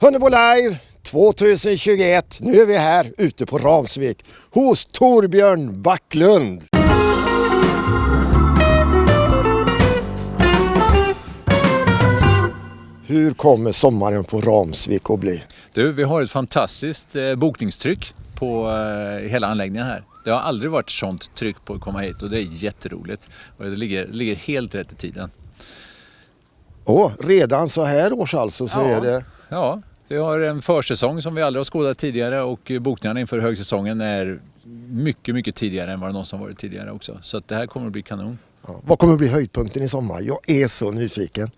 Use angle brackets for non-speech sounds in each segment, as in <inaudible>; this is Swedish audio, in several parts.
Hunnebo Live 2021. Nu är vi här ute på Ramsvik hos Torbjörn Backlund. Hur kommer sommaren på Ramsvik att bli? Du, vi har ett fantastiskt eh, bokningstryck på eh, hela anläggningen här. Det har aldrig varit sånt tryck på att komma hit och det är jätteroligt. Och det ligger, ligger helt rätt i tiden. Åh, redan så här års alltså så Ja. är det... Ja, vi har en försäsong som vi aldrig har skådat tidigare och bokningarna inför högsäsongen är mycket, mycket tidigare än vad det någonsin varit tidigare också. Så att det här kommer att bli kanon. Ja. Vad kommer att bli höjdpunkten i sommar? Jag är så nyfiken.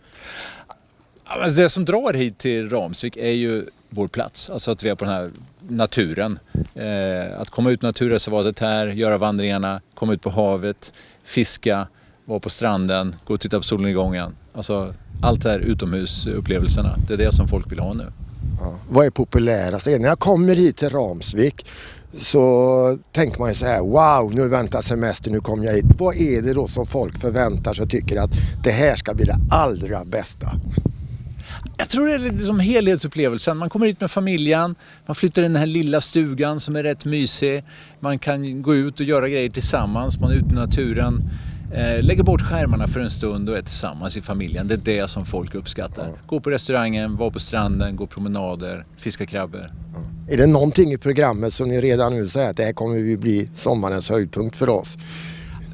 Men Det som drar hit till Ramsvik är ju vår plats, alltså att vi är på den här naturen. Eh, att komma ut i naturreservatet här, göra vandringarna, komma ut på havet, fiska, vara på stranden, gå och titta på solnedgången. Alltså allt det här utomhusupplevelserna, det är det som folk vill ha nu. Ja. Vad är populärast? När jag kommer hit till Ramsvik så tänker man ju så här, wow, nu väntar semester, nu kommer jag hit. Vad är det då som folk förväntar sig och tycker att det här ska bli det allra bästa? Jag tror det är lite som helhetsupplevelsen. Man kommer hit med familjen, man flyttar in i den här lilla stugan som är rätt mysig. Man kan gå ut och göra grejer tillsammans, man är ute i naturen. Eh, lägger bort skärmarna för en stund och är tillsammans i familjen. Det är det som folk uppskattar. Gå på restaurangen, vara på stranden, gå promenader, fiska krabbor. Är det någonting i programmet som ni redan nu säger att det här kommer ju bli sommarens höjdpunkt för oss?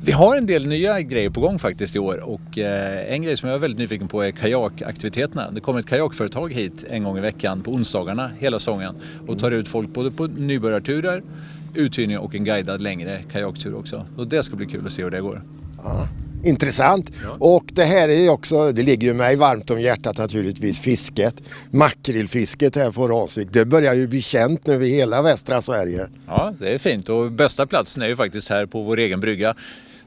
Vi har en del nya grejer på gång faktiskt i år och eh, en grej som jag är väldigt nyfiken på är kajakaktiviteterna. Det kommer ett kajakföretag hit en gång i veckan på onsdagarna hela säsongen och tar ut folk både på nybörjarturer, uthyrning och en guidad längre kajaktur också. Och det ska bli kul att se hur det går. Ja. Intressant. Och det här är också, det ligger ju mig varmt om hjärtat naturligtvis, fisket. Makrillfisket här på Ramsvik, det börjar ju bli känt nu i hela västra Sverige. Ja, det är fint och bästa platsen är ju faktiskt här på vår egen brygga.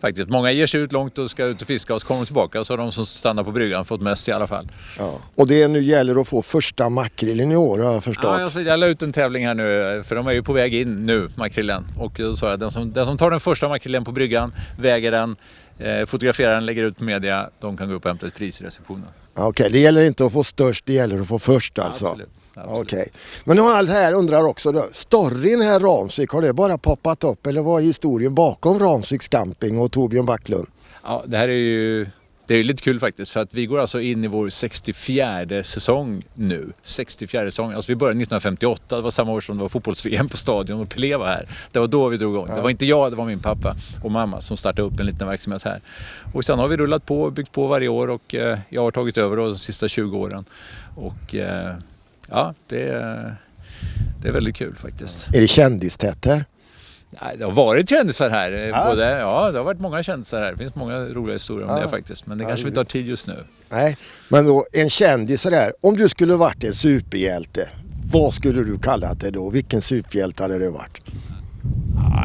Faktiskt. Många ger sig ut långt och ska ut och fiska och så kommer de tillbaka så har de som stannar på bryggan fått mest i alla fall. Ja. Och det nu gäller att få första makrillen i år har jag förstått. Ja, alltså, jag la ut en tävling här nu för de är ju på väg in nu, makrillen. Och då sa jag den som, den som tar den första makrillen på bryggan, väger den, eh, fotograferar den, lägger ut på media, de kan gå upp och hämta ett pris i receptionen. Okej, det gäller inte att få störst, det gäller att få först alltså. Absolut. Okej. Men nu har allt här undrar också då, storyn här Ramsvik, har det bara poppat upp eller vad är historien bakom Ramsviks camping och Torbjörn Backlund? Ja, det här är ju det är lite kul faktiskt för att vi går alltså in i vår 64 säsong nu. 64 säsong. Alltså vi började 1958, det var samma år som det var fotbolls-VM på Stadion och Pelé var här. Det var då vi drog igång. Det var inte jag, det var min pappa och mamma som startade upp en liten verksamhet här. Och sen har vi rullat på och byggt på varje år och eh, jag har tagit över då de sista 20 åren. Och eh, ja, det är, det är väldigt kul faktiskt. Är det kändistätt här? Nej, det har varit kändisar här. eh, Ja. Både, ja, det har varit många kändisar här. Det finns många roliga historier om Ja. det faktiskt. Men det Ja, kanske vi tar tid just nu. Nej, men då en kändis sådär, om du skulle varit en superhjälte, vad skulle du kalla det då? Vilken superhjälte hade det varit?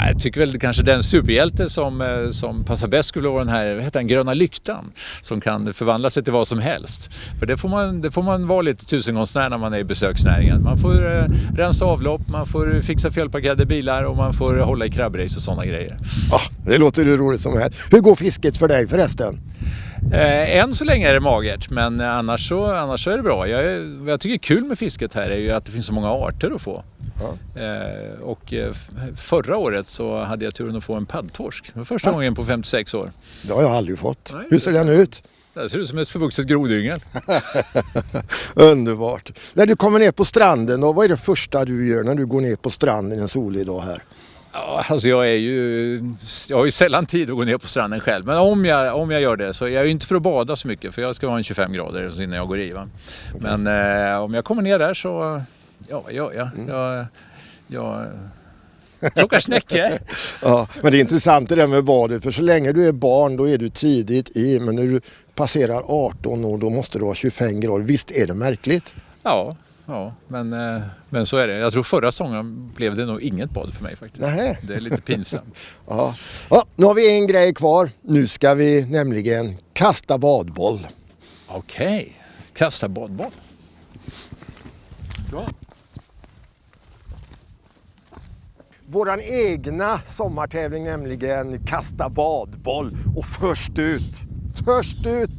Ja, jag tycker väl kanske den superhjälte som, eh, som passar bäst skulle vara den här, vad heter den, gröna lyktan. Som kan förvandla sig till vad som helst. För det får man, det får man vara lite tusengångsnär när man är i besöksnäringen. Man får eh, rensa avlopp, man får fixa felparkerade bilar och man får hålla i krabbrace och sådana grejer. Ja, det låter ju roligt som helst. Hur går fisket för dig förresten? Eh, än så länge är det magert men annars så, annars så är det bra. Jag, vad jag tycker är kul med fisket här är ju att det finns så många arter att få. Eh, och eh, förra året så hade jag turen att få en paddtorsk. Var första gången på 56 år. Det har jag aldrig fått. Nej, Hur ser den ut? Det ser ut som ett förvuxet grodyngel. <laughs> Underbart. När du kommer ner på stranden, då, vad är det första du gör när du går ner på stranden en solig dag här? Ja, alltså jag är ju, jag har ju sällan tid att gå ner på stranden själv. Men om jag, om jag gör det så är jag ju inte för att bada så mycket för jag ska ha en 25 grader innan jag går i. Va? Men eh, om jag kommer ner där så, ja vad gör jag? Jag, jag plockar snäckor. <laughs> Ja, men det är intressant det där med badet, för så länge du är barn då är du tidigt i, men när du passerar 18 år då måste du ha 25 grader. Visst är det märkligt? Ja, ja men, eh, men så är det. Jag tror förra säsongen blev det nog inget bad för mig faktiskt. Nähä. Det är lite pinsamt. <laughs> Ja. ja, nu har vi en grej kvar. Nu ska vi nämligen kasta badboll. Okej, kasta badboll. Bra. Våran egna sommartävling nämligen Kasta badboll. Och först ut, först ut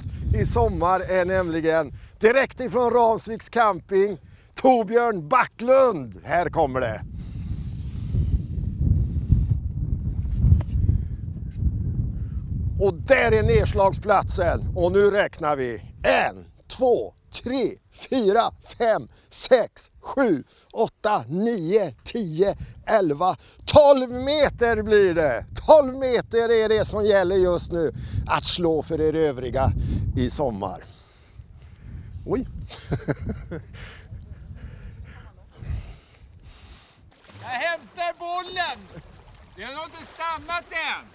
i sommar är nämligen direkt ifrån Ramsviks camping Torbjörn Backlund. Här kommer det. Och där är nedslagsplatsen. Och nu räknar vi. En, två, tre, fyra, fem, sex, sju, åtta, nio, tio, elva, tolv meter blir det. Tolv meter är det som gäller just nu att slå för er övriga i sommar. Oj! Jag hämtar bollen! Den har inte stannat än!